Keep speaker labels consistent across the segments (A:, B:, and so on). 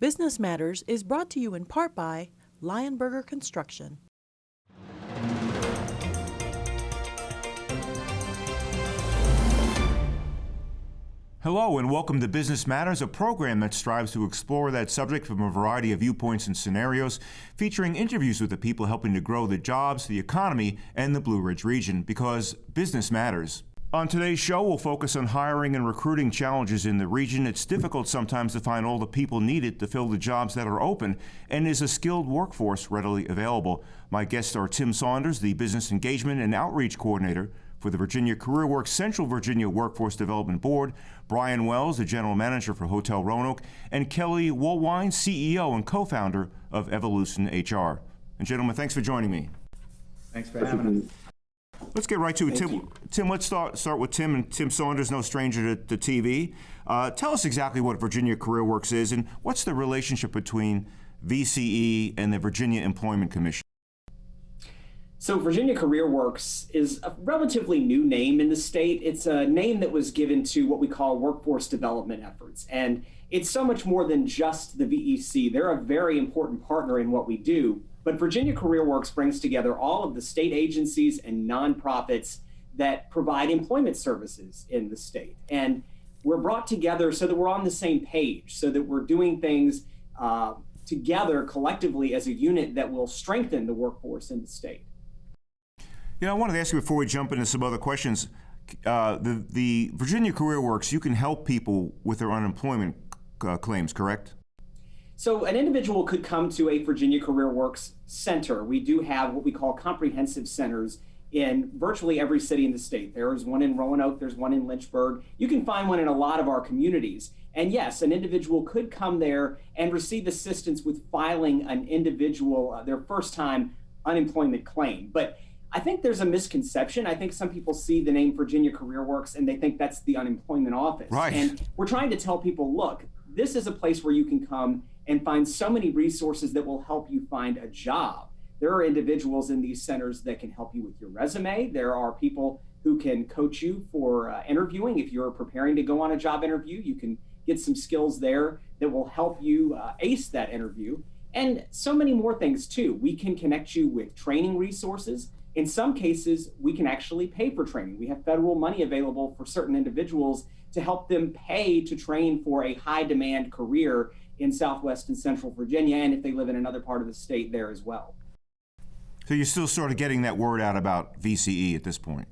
A: Business Matters is brought to you in part by Lionberger Construction.
B: Hello, and welcome to Business Matters, a program that strives to explore that subject from a variety of viewpoints and scenarios, featuring interviews with the people helping to grow the jobs, the economy, and the Blue Ridge region, because business matters. On today's show, we'll focus on hiring and recruiting challenges in the region. It's difficult sometimes to find all the people needed to fill the jobs that are open, and is a skilled workforce readily available. My guests are Tim Saunders, the Business Engagement and Outreach Coordinator for the Virginia CareerWorks Central Virginia Workforce Development Board, Brian Wells, the General Manager for Hotel Roanoke, and Kelly Woolwine, CEO and co-founder of Evolution HR. And gentlemen, thanks for joining me.
C: Thanks for having us.
B: Let's get right to it.
C: Thank
B: Tim,
C: you.
B: Tim, let's start, start with Tim, and Tim Saunders, no stranger to, to TV. Uh, tell us exactly what Virginia Career Works is, and what's the relationship between VCE and the Virginia Employment Commission?
C: So, Virginia Career Works is a relatively new name in the state. It's a name that was given to what we call workforce development efforts. And it's so much more than just the VEC. They're a very important partner in what we do. But Virginia CareerWorks brings together all of the state agencies and nonprofits that provide employment services in the state. And we're brought together so that we're on the same page, so that we're doing things uh, together collectively as a unit that will strengthen the workforce in the state.
B: You know, I wanted to ask you before we jump into some other questions. Uh, the, the Virginia CareerWorks, you can help people with their unemployment uh, claims, correct?
C: So an individual could come to a Virginia CareerWorks center. We do have what we call comprehensive centers in virtually every city in the state. There is one in Roanoke, there's one in Lynchburg. You can find one in a lot of our communities. And yes, an individual could come there and receive assistance with filing an individual, uh, their first time unemployment claim. But I think there's a misconception. I think some people see the name Virginia CareerWorks and they think that's the unemployment office.
B: Right.
C: And we're trying to tell people, look, this is a place where you can come and find so many resources that will help you find a job. There are individuals in these centers that can help you with your resume. There are people who can coach you for uh, interviewing. If you're preparing to go on a job interview, you can get some skills there that will help you uh, ace that interview. And so many more things too. We can connect you with training resources. In some cases, we can actually pay for training. We have federal money available for certain individuals to help them pay to train for a high demand career in Southwest and Central Virginia, and if they live in another part of the state, there as well.
B: So you're still sort of getting that word out about VCE at this point?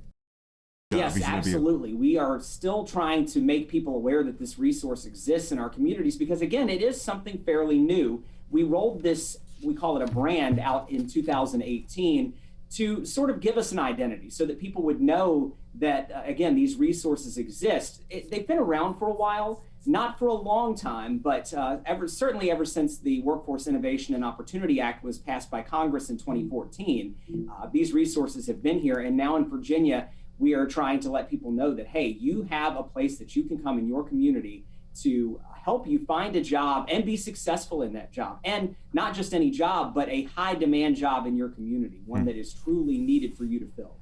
C: Yes,
B: Virginia
C: absolutely. We are still trying to make people aware that this resource exists in our communities because, again, it is something fairly new. We rolled this, we call it a brand, out in 2018 to sort of give us an identity so that people would know that, uh, again, these resources exist. It, they've been around for a while, not for a long time, but uh, ever certainly ever since the Workforce Innovation and Opportunity Act was passed by Congress in 2014. Uh, these resources have been here, and now in Virginia, we are trying to let people know that hey, you have a place that you can come in your community to help you find a job and be successful in that job. And not just any job, but a high demand job in your community, one that is truly needed for you to fill.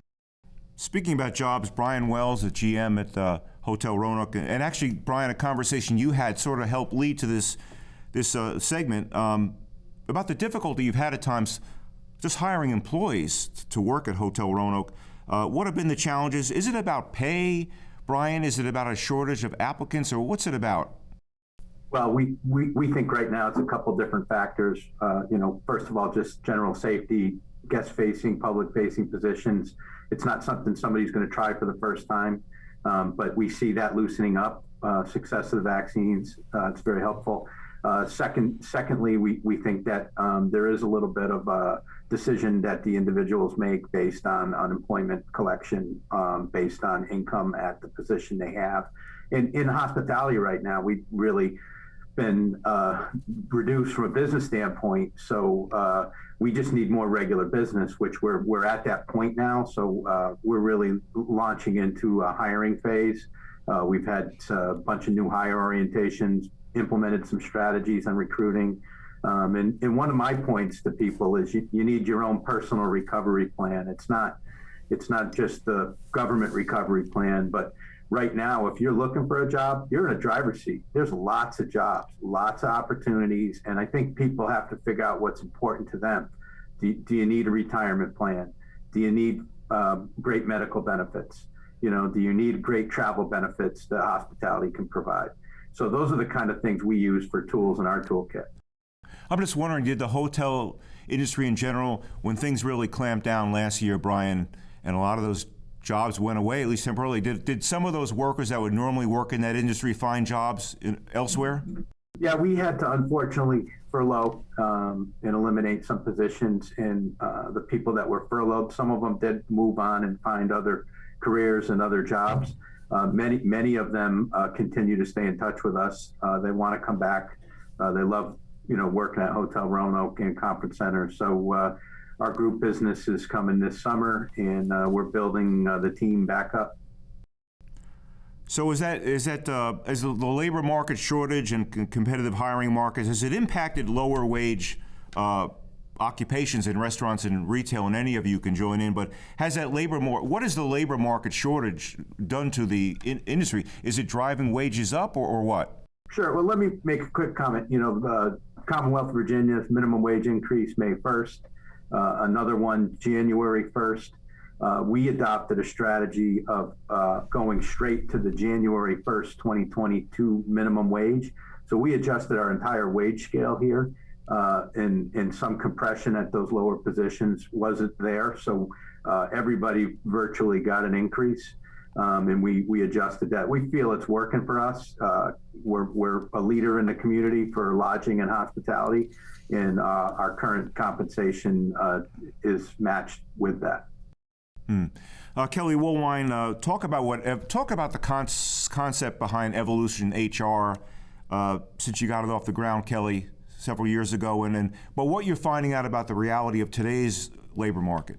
B: Speaking about jobs, Brian Wells, the GM at uh, Hotel Roanoke, and actually, Brian, a conversation you had sort of helped lead to this this uh, segment um, about the difficulty you've had at times just hiring employees to work at Hotel Roanoke. Uh, what have been the challenges? Is it about pay, Brian? Is it about a shortage of applicants, or what's it about?
D: Well, we, we, we think right now it's a couple different factors. Uh, you know, first of all, just general safety, guest facing, public facing positions. It's not something somebody's going to try for the first time, um, but we see that loosening up. Uh, success of the vaccines, uh, it's very helpful. Uh, second, secondly, we, we think that um, there is a little bit of a decision that the individuals make based on unemployment collection, um, based on income at the position they have. In, in hospitality right now, we really been uh, reduced from a business standpoint. So uh, we just need more regular business, which we're we're at that point now. So uh, we're really launching into a hiring phase. Uh, we've had a bunch of new hire orientations, implemented some strategies on recruiting. Um, and, and one of my points to people is you, you need your own personal recovery plan. It's not it's not just the government recovery plan, but right now, if you're looking for a job, you're in a driver's seat. There's lots of jobs, lots of opportunities, and I think people have to figure out what's important to them. Do, do you need a retirement plan? Do you need um, great medical benefits? You know, do you need great travel benefits that hospitality can provide? So those are the kind of things we use for tools in our toolkit.
B: I'm just wondering, did the hotel industry in general, when things really clamped down last year, Brian, and a lot of those jobs went away, at least temporarily, did, did some of those workers that would normally work in that industry find jobs in, elsewhere?
D: Yeah, we had to unfortunately furlough um, and eliminate some positions, and uh, the people that were furloughed, some of them did move on and find other careers and other jobs. Uh, many, many of them uh, continue to stay in touch with us. Uh, they want to come back. Uh, they love, you know, working at Hotel Roanoke and Conference Center. So uh, our group business is coming this summer, and we're building the team back up.
B: So is that is that uh, is the labor market shortage and competitive hiring markets has it impacted lower wage uh, occupations in restaurants and retail? And any of you can join in, but has that labor more? What has the labor market shortage done to the in industry? Is it driving wages up or, or what?
D: Sure. Well, let me make a quick comment. You know, uh, Commonwealth of Virginia's minimum wage increase May 1st, uh, another one January 1st uh, we adopted a strategy of uh, going straight to the January 1st, 2022 minimum wage. So we adjusted our entire wage scale here, uh, and, and some compression at those lower positions wasn't there. So uh, everybody virtually got an increase. Um, and we, we adjusted that. We feel it's working for us. Uh, we're, we're a leader in the community for lodging and hospitality, and uh, our current compensation is matched with that.
B: Hmm. Uh, Kelly Woolwine, uh, talk about what talk about the con concept behind Evolution HR. Uh, since you got it off the ground, Kelly, several years ago, and then but what you're finding out about the reality of today's labor market.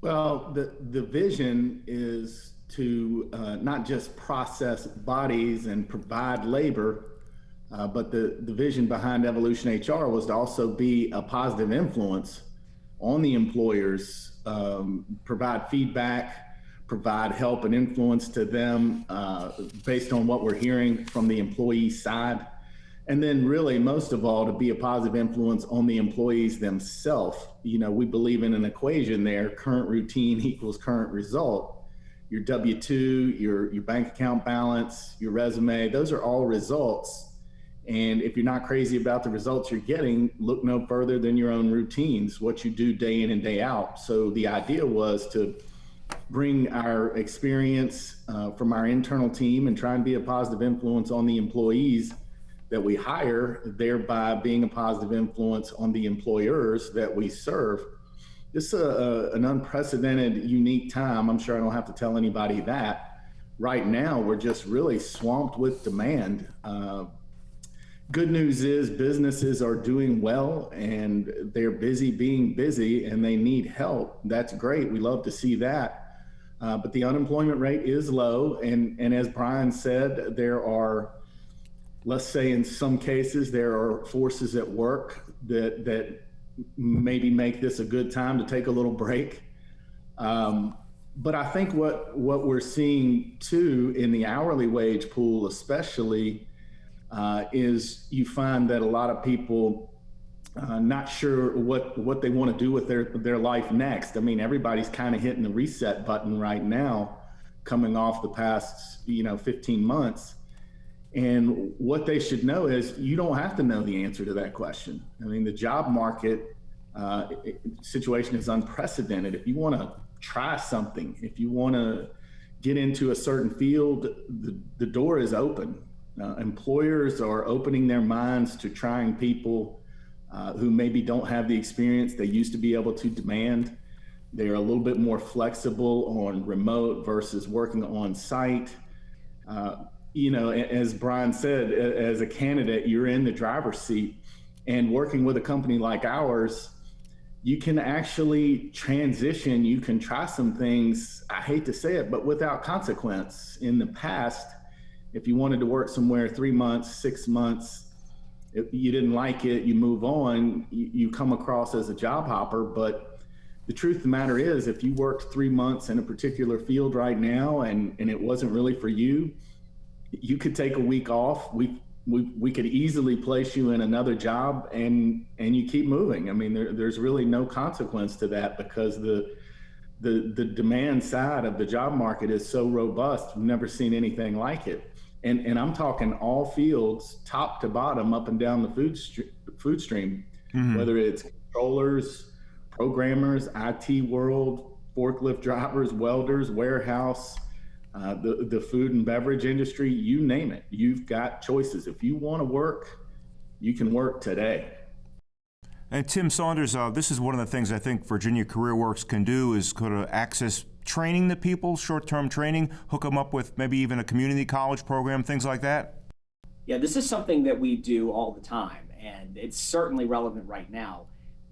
E: Well, the the vision is to uh, not just process bodies and provide labor, uh, but the the vision behind Evolution HR was to also be a positive influence on the employers um, provide feedback, provide help and influence to them uh, based on what we're hearing from the employee side. And then really, most of all, to be a positive influence on the employees themselves. You know, we believe in an equation there, current routine equals current result. Your W-2, your, your bank account balance, your resume, those are all results and if you're not crazy about the results you're getting, look no further than your own routines, what you do day in and day out. So the idea was to bring our experience uh, from our internal team and try and be a positive influence on the employees that we hire, thereby being a positive influence on the employers that we serve. This is a, a, an unprecedented, unique time. I'm sure I don't have to tell anybody that. Right now, we're just really swamped with demand. Uh, good news is businesses are doing well and they're busy being busy and they need help. That's great. We love to see that. Uh, but the unemployment rate is low. And, and as Brian said, there are, let's say in some cases, there are forces at work that, that maybe make this a good time to take a little break. Um, but I think what, what we're seeing too in the hourly wage pool, especially, uh, is you find that a lot of people uh, not sure what what they want to do with their their life next. I mean, everybody's kind of hitting the reset button right now, coming off the past you know 15 months. And what they should know is you don't have to know the answer to that question. I mean, the job market uh, situation is unprecedented. If you want to try something, if you want to get into a certain field, the, the door is open. Uh, employers are opening their minds to trying people uh, who maybe don't have the experience they used to be able to demand. They're a little bit more flexible on remote versus working on site. Uh, you know, as Brian said, as a candidate, you're in the driver's seat and working with a company like ours, you can actually transition. You can try some things, I hate to say it, but without consequence. In the past, if you wanted to work somewhere three months, six months, if you didn't like it, you move on, you, you come across as a job hopper, but the truth of the matter is, if you worked three months in a particular field right now and, and it wasn't really for you, you could take a week off. We, we, we could easily place you in another job and, and you keep moving. I mean, there, there's really no consequence to that because the, the, the demand side of the job market is so robust. We've never seen anything like it. And, and I'm talking all fields, top to bottom, up and down the food, food stream, mm-hmm. whether it's controllers, programmers, IT world, forklift drivers, welders, warehouse, uh, the, the food and beverage industry, you name it. You've got choices. If you want to work, you can work today.
B: And Tim Saunders, uh, this is one of the things I think Virginia CareerWorks can do is kind of access training the people, short-term training, hook them up with maybe even a community college program, things like that.
C: Yeah, this is something that we do all the time, and it's certainly relevant right now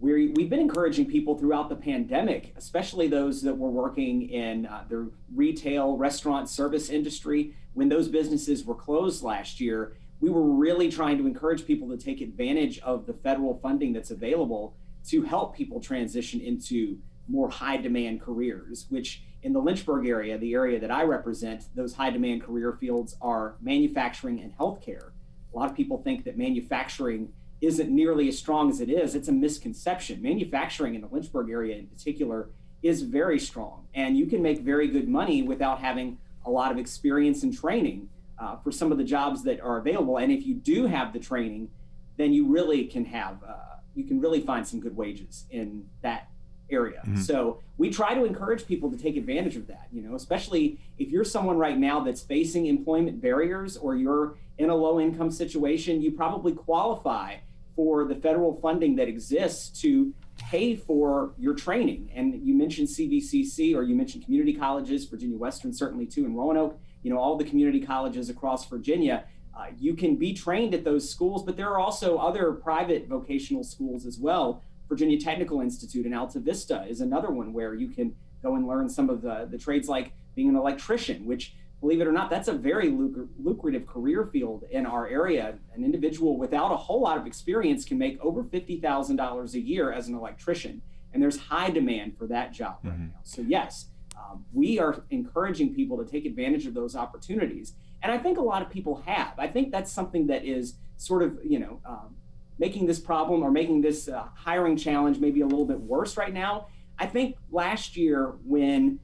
C: we we've been encouraging people throughout the pandemic, especially those that were working in uh, the retail, restaurant, service industry. When those businesses were closed last year, we were really trying to encourage people to take advantage of the federal funding that's available to help people transition into more high demand careers, which in the Lynchburg area, the area that I represent, those high demand career fields are manufacturing and healthcare. A lot of people think that manufacturing isn't nearly as strong as it is, it's a misconception. Manufacturing in the Lynchburg area in particular is very strong, and you can make very good money without having a lot of experience and training uh, for some of the jobs that are available. And if you do have the training, then you really can have, uh, you can really find some good wages in that area. Mm-hmm. So we try to encourage people to take advantage of that, you know, especially if you're someone right now that's facing employment barriers or you're in a low income situation, you probably qualify for the federal funding that exists to pay for your training. And you mentioned CVCC or you mentioned community colleges, Virginia Western certainly too, in Roanoke, you know, all the community colleges across Virginia. Uh, you can be trained at those schools, but there are also other private vocational schools as well. Virginia Technical Institute in Altavista is another one where you can go and learn some of the, the trades like being an electrician, which believe it or not, that's a very lucrative career field in our area. An individual without a whole lot of experience can make over $50,000 a year as an electrician. And there's high demand for that job mm-hmm. right now. So, yes, um, we are encouraging people to take advantage of those opportunities. And I think a lot of people have. I think that's something that is sort of, you know, um, making this problem or making this uh, hiring challenge maybe a little bit worse right now. I think last year when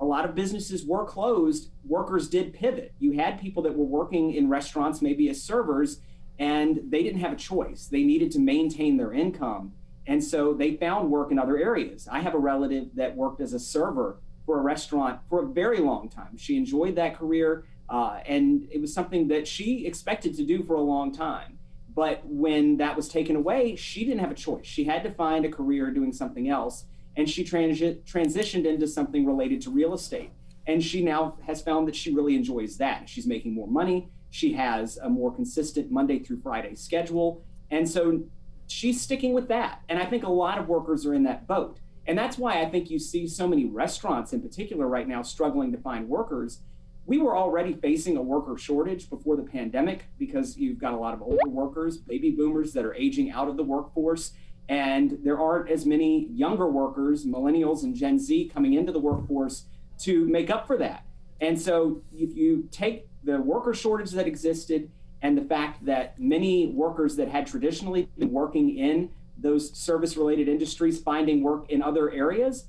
C: a lot of businesses were closed, workers did pivot. You had people that were working in restaurants, maybe as servers, and they didn't have a choice. They needed to maintain their income. And so they found work in other areas. I have a relative that worked as a server for a restaurant for a very long time. She enjoyed that career, uh, and it was something that she expected to do for a long time. But when that was taken away, she didn't have a choice. She had to find a career doing something else and she transi- transitioned into something related to real estate. And she now has found that she really enjoys that. She's making more money. She has a more consistent Monday through Friday schedule. And so she's sticking with that. And I think a lot of workers are in that boat. And that's why I think you see so many restaurants in particular right now struggling to find workers. We were already facing a worker shortage before the pandemic because you've got a lot of older workers, baby boomers that are aging out of the workforce and there aren't as many younger workers, millennials and Gen Z, coming into the workforce to make up for that. And so if you take the worker shortage that existed and the fact that many workers that had traditionally been working in those service related industries finding work in other areas,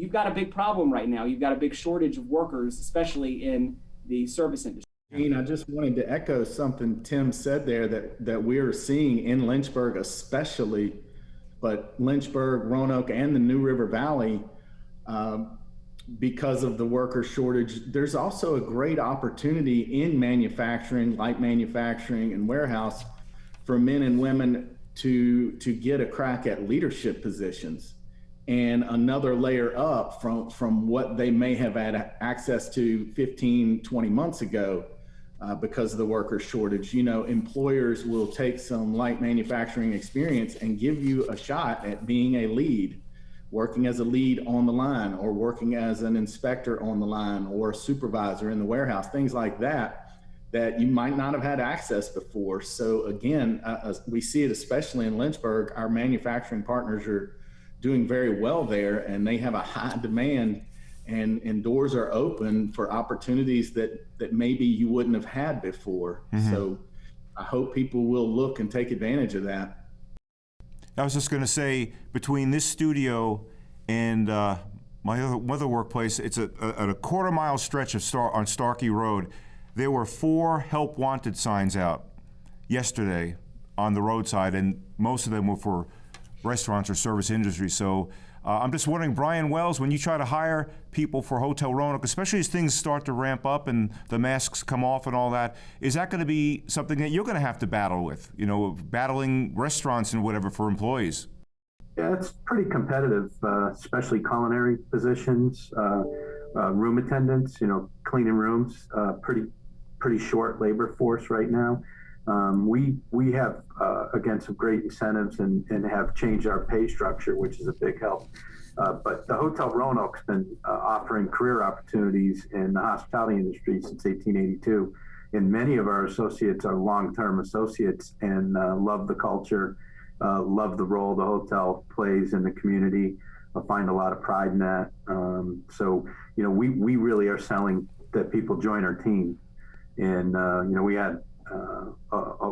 C: you've got a big problem right now. You've got a big shortage of workers, especially in the service industry.
E: I just wanted to echo something Tim said there that, that we're seeing in Lynchburg, especially but Lynchburg, Roanoke, and the New River Valley, um, because of the worker shortage, there's also a great opportunity in manufacturing, light manufacturing, and warehouse for men and women to to get a crack at leadership positions and another layer up from from what they may have had access to 15 20 months ago uh, because of the worker shortage. You know, employers will take some light manufacturing experience and give you a shot at being a lead, working as a lead on the line or working as an inspector on the line or a supervisor in the warehouse, things like that that you might not have had access before. So again, uh, uh we see it especially in Lynchburg. Our manufacturing partners are doing very well there, and they have a high demand, and and doors are open for opportunities that that maybe you wouldn't have had before. So, I hope people will look and take advantage of that.
B: I was just going to say, between this studio and uh, my other, other workplace, it's a, a, a quarter mile stretch of Star, on Starkey Road. There were four help wanted signs out yesterday on the roadside, and most of them were for restaurants or service industry. So uh, I'm just wondering, Brian Wells, when you try to hire people for Hotel Roanoke, especially as things start to ramp up and the masks come off and all that, is that going to be something that you're going to have to battle with? You know, battling restaurants and whatever for employees.
D: Yeah, it's pretty competitive, uh, especially culinary positions, uh, uh, room attendants. You know, cleaning rooms. Uh, pretty pretty short labor force right now. Um, we we have uh, again some great incentives and, and have changed our pay structure, which is a big help. Uh, but the Hotel Roanoke's been uh, offering career opportunities in the hospitality industry since 1882, and many of our associates are long-term associates and uh, love the culture, uh, love the role the hotel plays in the community. I find a lot of pride in that. Um, so you know, we we really are selling that people join our team, and uh, you know, we had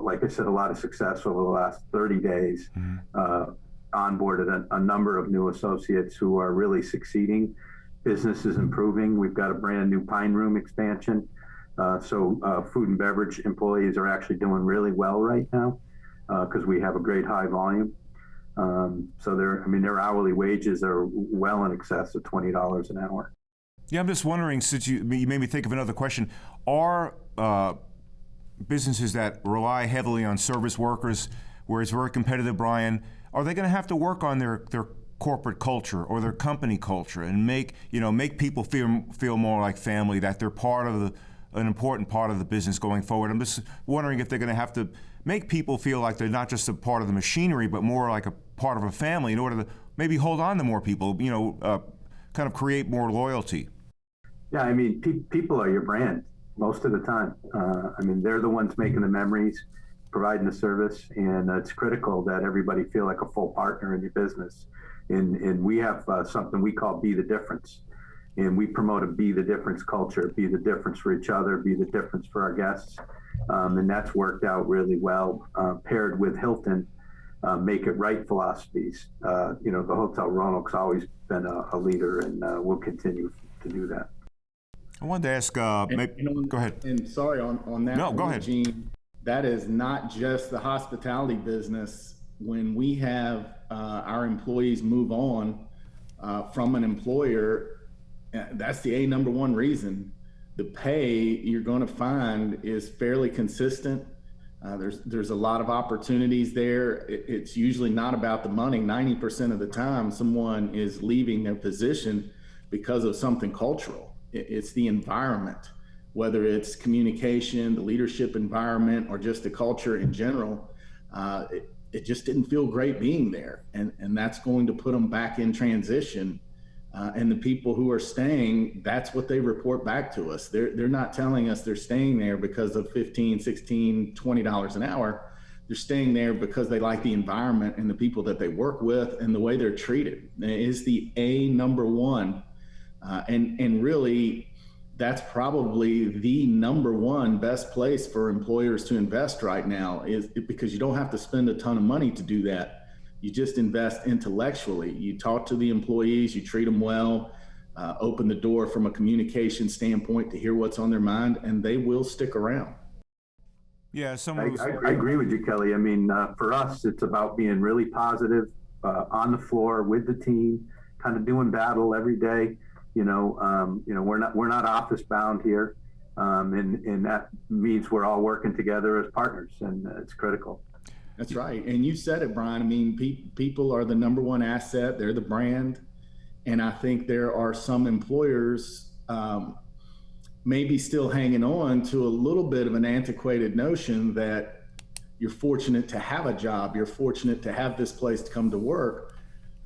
D: like I said, a lot of success over the last 30 days. Uh, onboarded a, a, number of new associates who are really succeeding. Business is improving. We've got a brand new Pine Room expansion. Uh, so uh, food and beverage employees are actually doing really well right now because we have a great high volume. Um, so their, I mean, their hourly wages are well in excess of twenty dollars an hour.
B: Yeah, I'm just wondering, since you, you made me think of another question, are businesses that rely heavily on service workers, where it's very competitive, Brian, are they going to have to work on their, their corporate culture or their company culture and make you know make people feel feel more like family, that they're part of the, an important part of the business going forward? I'm just wondering if they're going to have to make people feel like they're not just a part of the machinery, but more like a part of a family in order to maybe hold on to more people, you know, uh, kind of create more loyalty.
D: Yeah, I mean, pe people are your brand most of the time. Uh, I mean, they're the ones making the memories, providing the service, and uh, it's critical that everybody feel like a full partner in your business. And, and we have uh, something we call Be the Difference. And we promote a Be the Difference culture, be the difference for each other, be the difference for our guests. Um, and that's worked out really well, uh, paired with Hilton. Uh, make it right philosophies. Uh, you know, the Hotel Roanoke's always been a, a leader, and we'll continue to do that.
B: I wanted to ask. Uh,
E: And,
B: maybe,
E: you know,
B: go ahead.
E: And sorry on, on that.
B: No, go ahead.
E: Gene, that is not just the hospitality business. When we have uh, our employees move on uh, from an employer, uh, that's the a number one reason. The pay you're going to find is fairly consistent. Uh, there's there's a lot of opportunities there. It, it's usually not about the money. Ninety percent of the time, someone is leaving their position because of something cultural it's the environment, whether it's communication, the leadership environment, or just the culture in general. Uh, it, it, just didn't feel great being there. And, and that's going to put them back in transition. Uh, and the people who are staying, that's what they report back to us. They're, they're not telling us they're staying there because of 15, 16, $20 an hour. They're staying there because they like the environment and the people that they work with and the way they're treated. It is the A number one uh, and, and really, that's probably the number one best place for employers to invest right now is because you don't have to spend a ton of money to do that. You just invest intellectually. You talk to the employees, you treat them well, uh, open the door from a communication standpoint to hear what's on their mind, and they will stick around.
B: Yeah,
D: I,
B: someone was,
D: I, I agree with you, Kelly. I mean, uh, for us, it's about being really positive uh, on the floor with the team, kind of doing battle every day you know, um, you know, we're not we're not office bound here, um, and and that means we're all working together as partners, and it's critical.
E: That's right, and you said it, Brian. I mean, pe- people are the number one asset; they're the brand, and I think there are some employers. Um, maybe still hanging on to a little bit of an antiquated notion that you're fortunate to have a job, you're fortunate to have this place to come to work.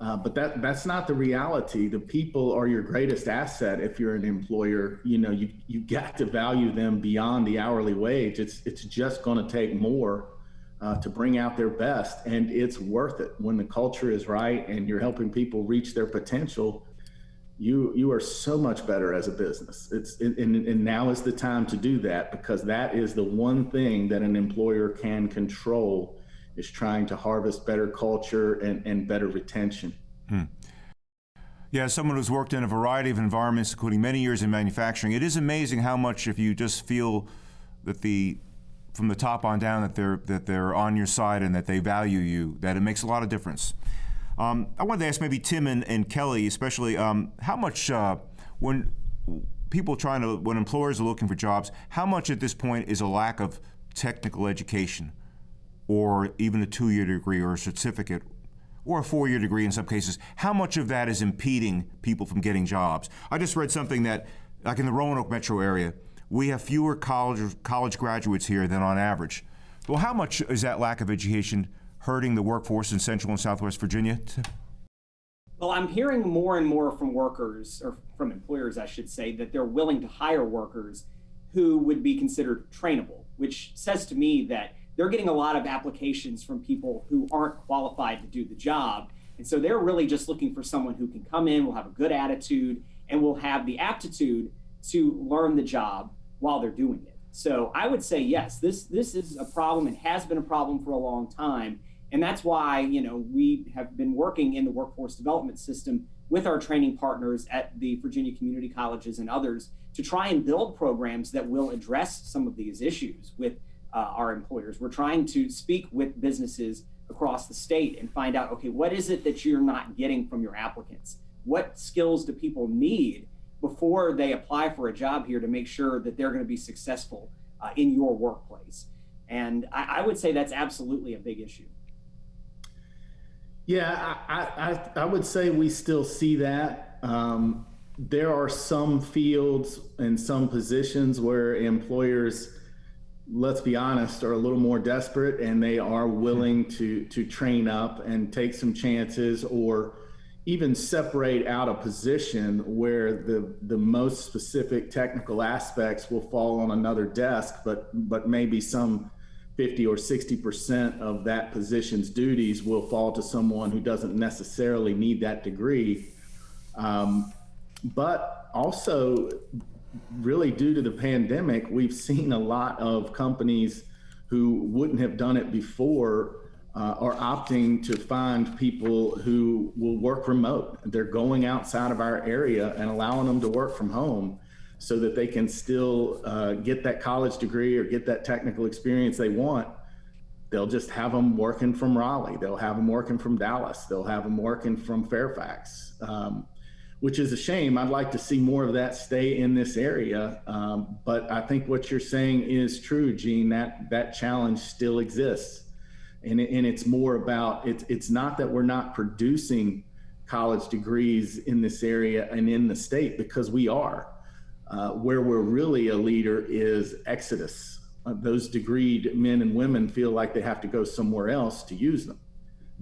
E: Uh, but that that's not the reality. The people are your greatest asset. If you're an employer, you know you you got to value them beyond the hourly wage. It's it's just going to take more uh, to bring out their best. And it's worth it when the culture is right and you're helping people reach their potential. You, you are so much better as a business. It's and, and now is the time to do that because that is the one thing that an employer can control is trying to harvest better culture and, and better retention.
B: Yeah, as someone who's worked in a variety of environments, including many years in manufacturing, it is amazing how much if you just feel that the from the top on down that they're that they're on your side and that they value you, that it makes a lot of difference. Um, I wanted to ask maybe Tim and, and Kelly, especially, um, how much uh, when people trying to when employers are looking for jobs, how much at this point is a lack of technical education, or even a two-year degree or a certificate or a four-year degree in some cases, how much of that is impeding people from getting jobs? I just read something that, like in the Roanoke metro area, we have fewer college college graduates here than on average. Well, how much is that lack of education hurting the workforce in Central and Southwest Virginia?
C: Well, I'm hearing more and more from workers, or from employers, I should say, that they're willing to hire workers who would be considered trainable, which says to me that they're getting a lot of applications from people who aren't qualified to do the job. And so they're really just looking for someone who can come in, will have a good attitude, and will have the aptitude to learn the job while they're doing it. So I would say yes, this this is a problem and has been a problem for a long time. And that's why, you know, we have been working in the workforce development system with our training partners at the Virginia community colleges and others to try and build programs that will address some of these issues with uh, our employers. We're trying to speak with businesses across the state and find out, okay, what is it that you're not getting from your applicants? What skills do people need before they apply for a job here to make sure that they're going to be successful uh, in your workplace? And I, I would say that's absolutely a big issue.
E: Yeah, I, I, I would say we still see that. Um, there are some fields and some positions where employers, let's be honest, are a little more desperate and they are willing to to train up and take some chances or even separate out a position where the the most specific technical aspects will fall on another desk, but but maybe some 50 or 60% of that position's duties will fall to someone who doesn't necessarily need that degree. Um, but also, really due to the pandemic, we've seen a lot of companies who wouldn't have done it before uh, are opting to find people who will work remote. They're going outside of our area and allowing them to work from home so that they can still uh, get that college degree or get that technical experience they want. They'll just have them working from Raleigh. They'll have them working from Dallas. They'll have them working from Fairfax, um, which is a shame. I'd like to see more of that stay in this area. Um, but I think what you're saying is true, Gene. That that challenge still exists, and and it's more about it's it's not that we're not producing college degrees in this area and in the state because we are. Uh, where we're really a leader is Exodus. Uh, those degreed men and women feel like they have to go somewhere else to use them.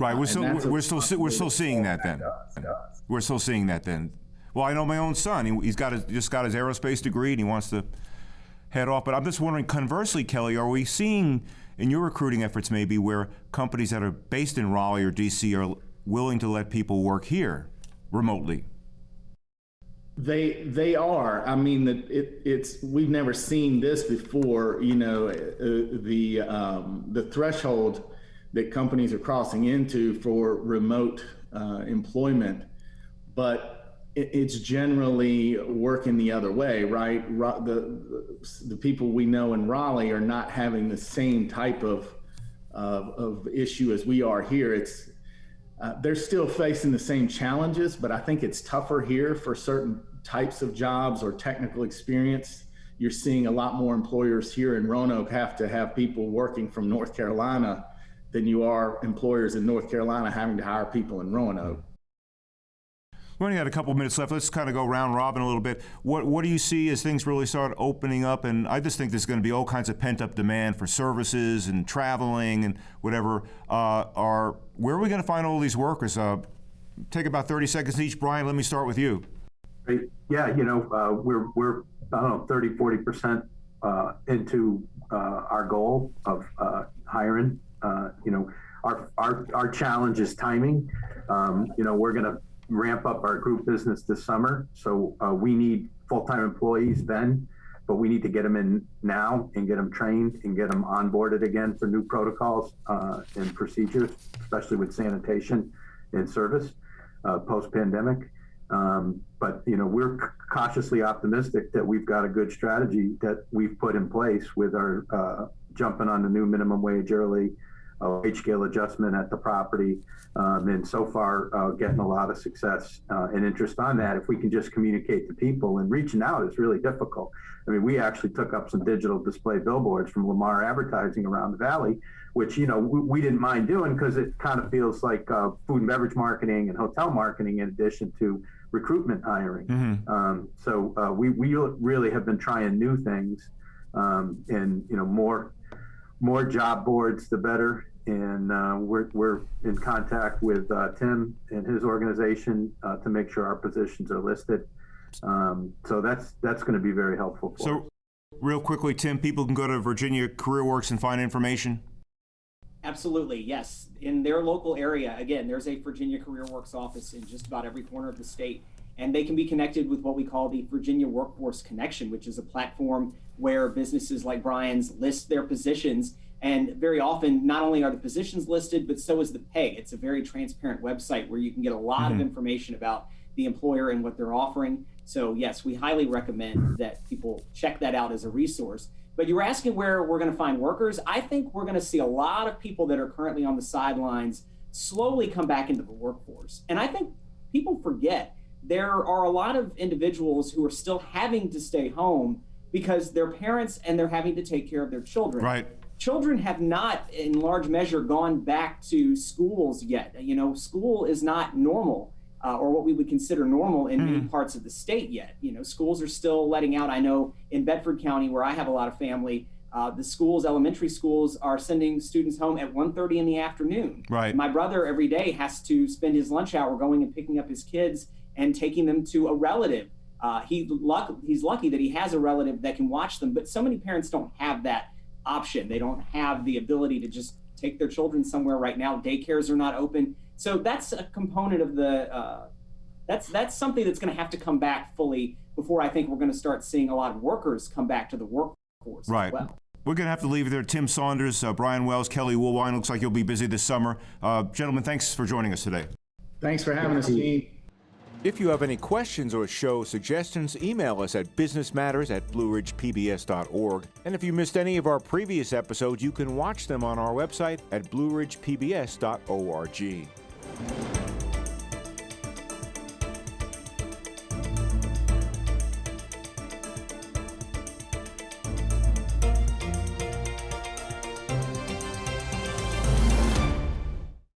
B: Right, we're
E: and
B: still
E: that's a
B: we're still we're still seeing that then.
E: does.
B: We're still seeing that then. Well, I know my own son. He, he's got his, just got his aerospace degree and he wants to head off. But I'm just wondering, conversely, Kelly, are we seeing in your recruiting efforts maybe where companies that are based in Raleigh or D.C. are willing to let people work here remotely?
E: They they are. I mean, that it, it's we've never seen this before. You know, uh, the um, the threshold that companies are crossing into for remote uh, employment, but it, it's generally working the other way, right? The the people we know in Raleigh are not having the same type of of, of issue as we are here. It's uh, they're still facing the same challenges, but I think it's tougher here for certain types of jobs or technical experience. You're seeing a lot more employers here in Roanoke have to have people working from North Carolina than you are employers in North Carolina having to hire people in Roanoke.
B: We only got a couple minutes left. Let's kind of go round robin a little bit. What what do you see as things really start opening up? And I just think there's going to be all kinds of pent up demand for services and traveling and whatever. Uh, are where are we going to find all these workers? Uh, take about 30 seconds each. Brian, let me start with you.
D: Yeah, you know, uh, we're, we're, I don't know, 30, 40% uh, into uh, our goal of uh, hiring Uh, you know, our, our, our challenge is timing. Um, you know, we're going to ramp up our group business this summer. So uh, we need full-time employees then, but we need to get them in now and get them trained and get them onboarded again for new protocols uh, and procedures, especially with sanitation and service uh, post-pandemic. Um, but you know, we're cautiously optimistic that we've got a good strategy that we've put in place with our uh, jumping on the new minimum wage early, uh, wage scale adjustment at the property, um, and so far uh, getting a lot of success uh, and interest on that. If we can just communicate to people and reaching out is really difficult. I mean, we actually took up some digital display billboards from Lamar Advertising around the valley, which you know we, we didn't mind doing because it kind of feels like uh, food and beverage marketing and hotel marketing in addition to recruitment hiring.
B: Mm-hmm.
D: Um, so uh, we we really have been trying new things, um, and you know more more job boards the better. And uh, we're we're in contact with uh, Tim and his organization uh, to make sure our positions are listed. Um, so that's that's going to be very helpful. For
B: So,
D: us.
B: real quickly, Tim, people can go to Virginia CareerWorks and find information.
C: Absolutely, yes. In their local area, again, there's a Virginia Career Works office in just about every corner of the state, and they can be connected with what we call the Virginia Workforce Connection, which is a platform where businesses like Brian's list their positions. And very often, not only are the positions listed, but so is the pay. It's a very transparent website where you can get a lot of mm-hmm. information about the employer and what they're offering. So, yes, we highly recommend that people check that out as a resource. But you were asking where we're going to find workers. I think we're going to see a lot of people that are currently on the sidelines slowly come back into the workforce. And I think people forget there are a lot of individuals who are still having to stay home because their parents and they're having to take care of their children.
B: Right.
C: Children have not, in large measure, gone back to schools yet. You know, school is not normal uh, or what we would consider normal in many parts of the state yet. You know, schools are still letting out. I know in Bedford County, where I have a lot of family, uh, the schools, elementary schools, are sending students home at 1.30 in the afternoon.
B: Right.
C: My brother every day has to spend his lunch hour going and picking up his kids and taking them to a relative. Uh, he luck, he's lucky that he has a relative that can watch them, but so many parents don't have that option. They don't have the ability to just take their children somewhere right now. Daycares are not open. So that's a component of the. Uh, that's that's something that's going to have to come back fully before I think we're going to start seeing a lot of workers come back to the workforce
B: Right.
C: as well.
B: We're going to have to leave it there. Tim Saunders, uh, Brian Wells, Kelly Woolwine. Looks like you'll be busy this summer. Uh, gentlemen, thanks for joining us today.
E: Thanks for having us, Gene.
B: If you have any questions or show suggestions, email us at businessmatters at blueridgepbs.org. And if you missed any of our previous episodes, you can watch them on our website at blueridgepbs.org.